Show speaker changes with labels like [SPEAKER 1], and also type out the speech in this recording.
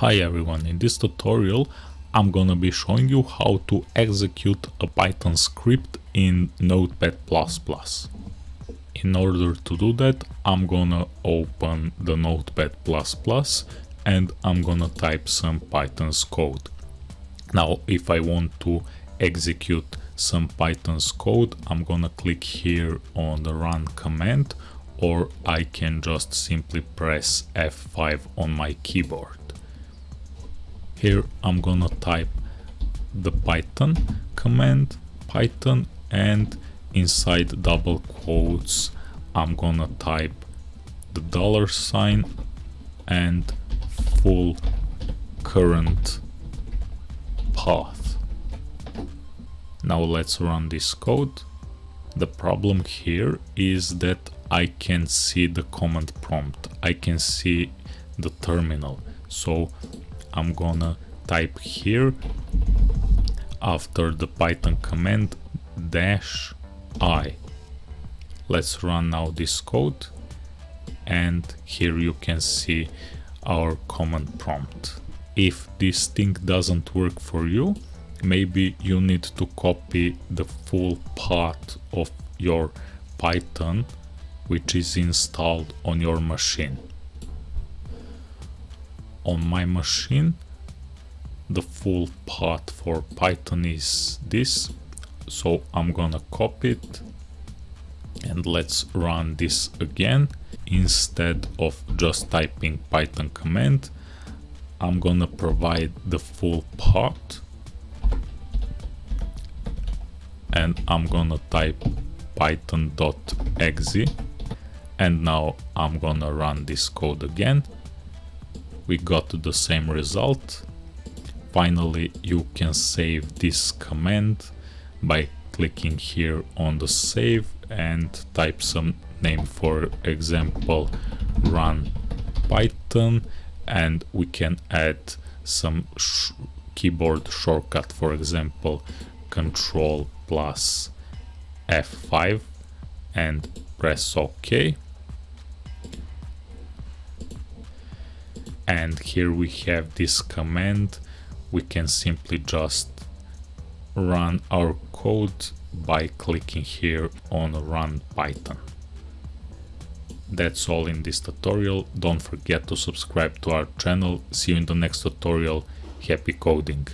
[SPEAKER 1] Hi everyone, in this tutorial I'm gonna be showing you how to execute a Python script in Notepad++. In order to do that I'm gonna open the Notepad++ and I'm gonna type some Python's code. Now if I want to execute some Python's code I'm gonna click here on the run command or I can just simply press F5 on my keyboard. Here I'm gonna type the Python command, Python and inside double quotes I'm gonna type the dollar sign and full current path. Now let's run this code. The problem here is that I can see the command prompt. I can see the terminal. So I'm gonna type here after the python command dash i. Let's run now this code and here you can see our command prompt. If this thing doesn't work for you maybe you need to copy the full path of your python which is installed on your machine on my machine. The full path for python is this. So i'm gonna copy it and let's run this again. Instead of just typing python command i'm gonna provide the full path and i'm gonna type python.exe and now i'm gonna run this code again we got the same result. Finally, you can save this command by clicking here on the save and type some name for example run python and we can add some sh keyboard shortcut for example control plus F5 and press OK and here we have this command. We can simply just run our code by clicking here on run python. That's all in this tutorial. Don't forget to subscribe to our channel. See you in the next tutorial. Happy coding